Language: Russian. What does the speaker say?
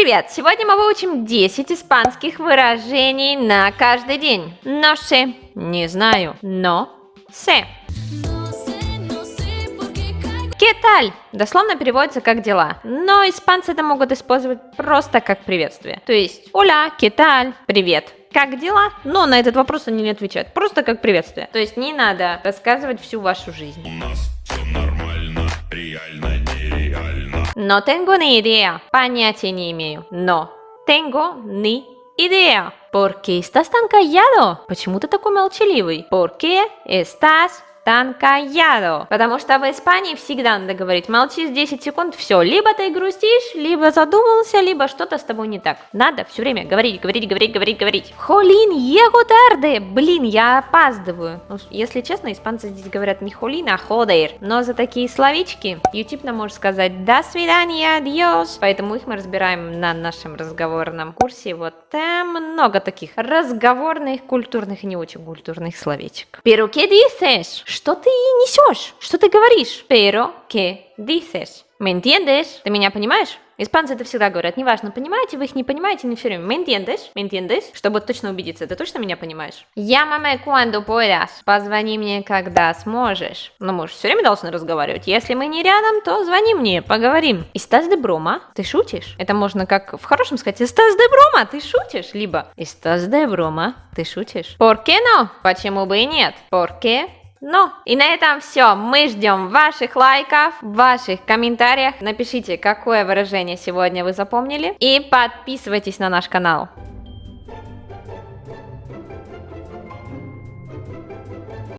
Привет! Сегодня мы выучим 10 испанских выражений на каждый день. Но sé, не знаю, но. ¿Qué tal? Дословно переводится как дела, но испанцы это могут использовать просто как приветствие. То есть, ¿qué tal? Привет. Как дела? Но на этот вопрос они не отвечают, просто как приветствие. То есть не надо рассказывать всю вашу жизнь. У нас все нормально, реально, нереально. No tengo ni idea. Понятия не имею. Но tengo ni idea. ¿Por qué estás tan callado? Почему ты такой молчаливый? ¿Por qué estás tan callado? Потому что в Испании всегда надо говорить молчишь 10 секунд, все. Либо ты грустишь, либо задумался, либо что-то с тобой не так. Надо все время говорить, говорить, говорить, говорить, говорить. Холин, tarde. Блин, я опаздываю. Ну, если честно, испанцы здесь говорят не холин, а ходер. Но за такие словечки YouTube нам может сказать до свидания, adiós. Поэтому их мы разбираем на нашем разговорном курсе. Вот там много таких разговорных, культурных и не очень культурных словечек. Pero qué dices? Что ты несешь? Что ты говоришь? Pero qué dices? ¿Me entiendes? Ты меня понимаешь? Испанцы это всегда говорят, неважно, понимаете вы их, не понимаете, не все время. ¿Me entiendes? ¿Me entiendes? Чтобы точно убедиться, ты точно меня понимаешь? Llámame cuando puedas. Позвони мне, когда сможешь. Но мы же все время должны разговаривать. Если мы не рядом, то звони мне, поговорим. Estás de broma? Ты шутишь? Это можно как в хорошем сказать. Estás de broma? Ты шутишь? Либо Estás de broma? Ты шутишь? ¿Por qué no? Почему бы и нет? ¿Por qué ну, и на этом все. Мы ждем ваших лайков, ваших комментариях. Напишите, какое выражение сегодня вы запомнили. И подписывайтесь на наш канал.